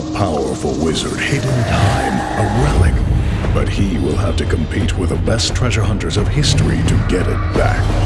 A powerful wizard hidden time, a relic. But he will have to compete with the best treasure hunters of history to get it back.